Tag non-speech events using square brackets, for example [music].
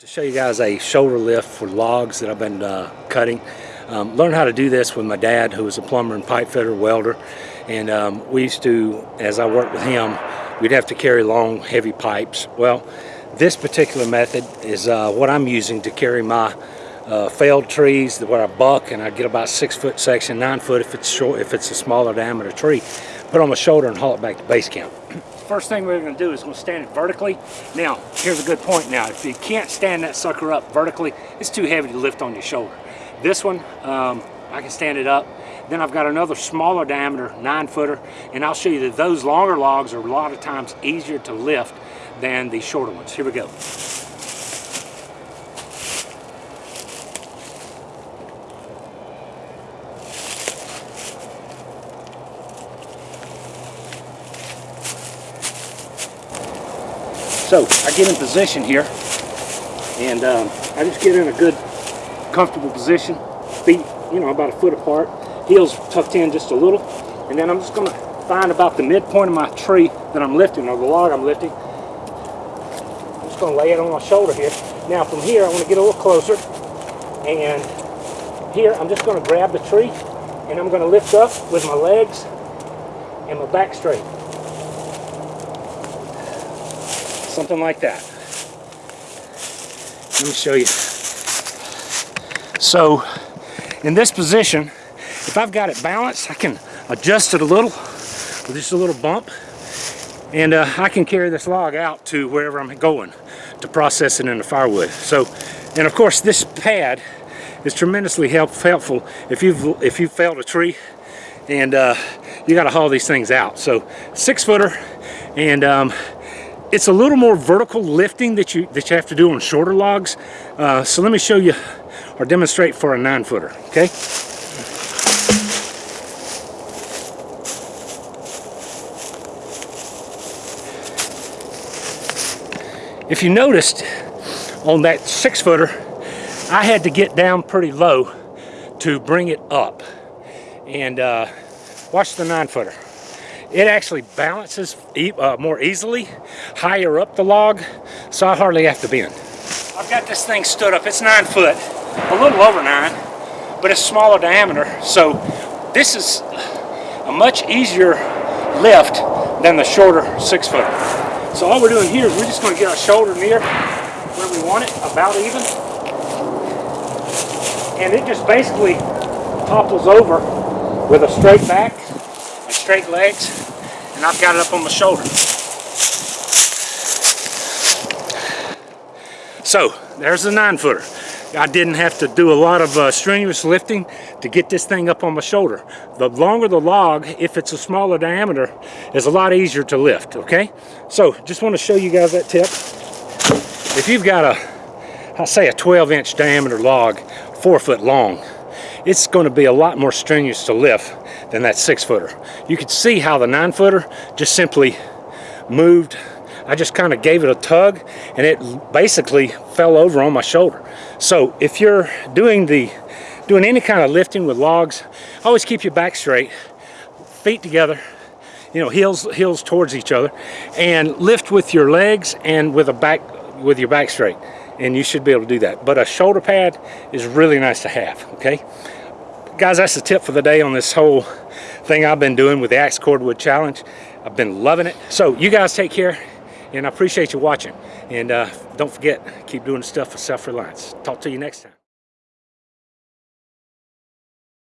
To show you guys a shoulder lift for logs that I've been uh, cutting. Um, learned how to do this with my dad who was a plumber and pipe fitter welder and um, we used to, as I worked with him, we'd have to carry long heavy pipes. Well this particular method is uh, what I'm using to carry my uh, failed trees where I buck and I get about six foot section, nine foot if it's short, if it's a smaller diameter tree, put on my shoulder and haul it back to base camp. [clears throat] First thing we're going to do is we'll stand it vertically. Now, here's a good point now. If you can't stand that sucker up vertically, it's too heavy to lift on your shoulder. This one, um, I can stand it up. Then I've got another smaller diameter, nine footer, and I'll show you that those longer logs are a lot of times easier to lift than the shorter ones. Here we go. So I get in position here and um, I just get in a good comfortable position, feet, you know, about a foot apart, heels tucked in just a little, and then I'm just gonna find about the midpoint of my tree that I'm lifting, or the log I'm lifting. I'm just gonna lay it on my shoulder here. Now from here, I wanna get a little closer, and here I'm just gonna grab the tree, and I'm gonna lift up with my legs and my back straight. Something like that. Let me show you. So in this position, if I've got it balanced, I can adjust it a little with just a little bump and uh, I can carry this log out to wherever I'm going to process it into firewood. So, and of course this pad is tremendously help, helpful if you've if you've felled a tree and uh, you got to haul these things out. So six footer and um, it's a little more vertical lifting that you that you have to do on shorter logs. Uh, so let me show you or demonstrate for a nine footer, okay? If you noticed on that six footer, I had to get down pretty low to bring it up. And uh, watch the nine footer. It actually balances e uh, more easily higher up the log, so I hardly have to bend. I've got this thing stood up. It's nine foot, a little over nine, but it's smaller diameter. So this is a much easier lift than the shorter six footer. So all we're doing here is we're just going to get our shoulder near where we want it, about even. And it just basically topples over with a straight back straight legs, and I've got it up on my shoulder. So, there's the nine footer. I didn't have to do a lot of uh, strenuous lifting to get this thing up on my shoulder. The longer the log, if it's a smaller diameter, is a lot easier to lift, okay? So, just want to show you guys that tip. If you've got a, I say a 12 inch diameter log, four foot long, it's going to be a lot more strenuous to lift than that six footer. You could see how the nine footer just simply moved. I just kind of gave it a tug and it basically fell over on my shoulder. So if you're doing the doing any kind of lifting with logs, always keep your back straight, feet together, you know, heels heels towards each other, and lift with your legs and with a back with your back straight and you should be able to do that. But a shoulder pad is really nice to have, okay? Guys, that's the tip for the day on this whole thing I've been doing with the Axe Cordwood Challenge. I've been loving it. So you guys take care, and I appreciate you watching. And uh, don't forget, keep doing stuff for self-reliance. Talk to you next time.